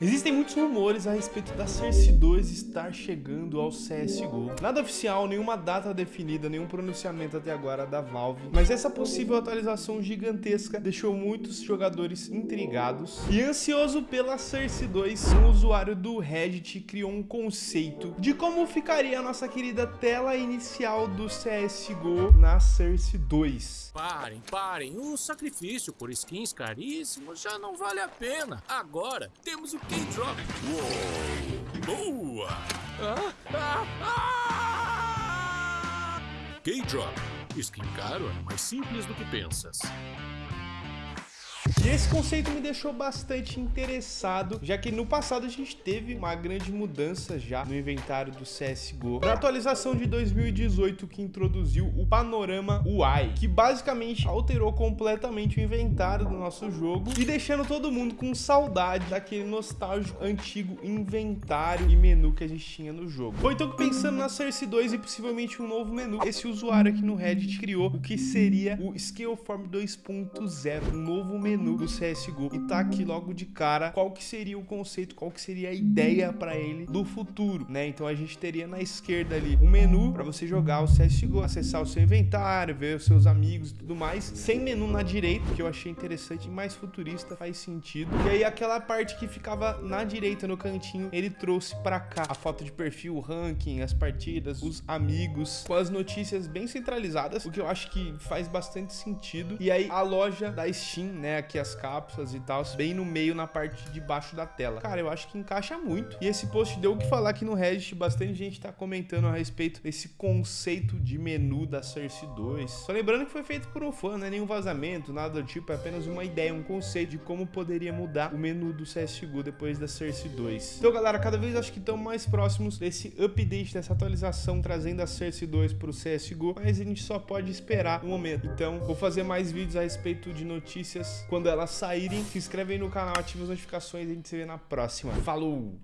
Existem muitos rumores a respeito da Cersei 2 estar chegando ao CSGO. Nada oficial, nenhuma data definida, nenhum pronunciamento até agora da Valve. Mas essa possível atualização gigantesca deixou muitos jogadores intrigados. E ansioso pela Cersei 2, um usuário do Reddit criou um conceito de como ficaria a nossa querida tela inicial do CSGO na Cersei 2. Parem, parem, o sacrifício por skins caríssimos já não vale a pena. Agora temos o K-Drop. Uou! Boa! Ah, ah, ah! K-Drop. Skin caro é mais simples do que pensas. E esse conceito me deixou bastante interessado, já que no passado a gente teve uma grande mudança já no inventário do CSGO. Na atualização de 2018 que introduziu o panorama UI, que basicamente alterou completamente o inventário do nosso jogo e deixando todo mundo com saudade daquele nostálgico antigo inventário e menu que a gente tinha no jogo. Foi então pensando na Cersei 2 e possivelmente um novo menu, esse usuário aqui no Reddit criou o que seria o Scaleform 2.0, um novo menu menu do CSGO e tá aqui logo de cara qual que seria o conceito, qual que seria a ideia para ele do futuro, né? Então a gente teria na esquerda ali um menu para você jogar o CSGO, acessar o seu inventário, ver os seus amigos e tudo mais, sem menu na direita, que eu achei interessante e mais futurista, faz sentido. E aí aquela parte que ficava na direita no cantinho, ele trouxe para cá a foto de perfil, o ranking, as partidas, os amigos, com as notícias bem centralizadas, o que eu acho que faz bastante sentido. E aí a loja da Steam, né, aqui as cápsulas e tal, bem no meio, na parte de baixo da tela. Cara, eu acho que encaixa muito. E esse post deu o que falar aqui no Reddit, bastante gente tá comentando a respeito desse conceito de menu da Cersei 2. Só lembrando que foi feito por um fã, não é nenhum vazamento, nada do tipo, é apenas uma ideia, um conceito de como poderia mudar o menu do CSGO depois da Cersei 2. Então, galera, cada vez acho que estamos mais próximos desse update, dessa atualização, trazendo a Cersei 2 pro CSGO, mas a gente só pode esperar um momento. Então, vou fazer mais vídeos a respeito de notícias quando elas saírem. Se inscreve aí no canal, ativa as notificações e a gente se vê na próxima. Falou!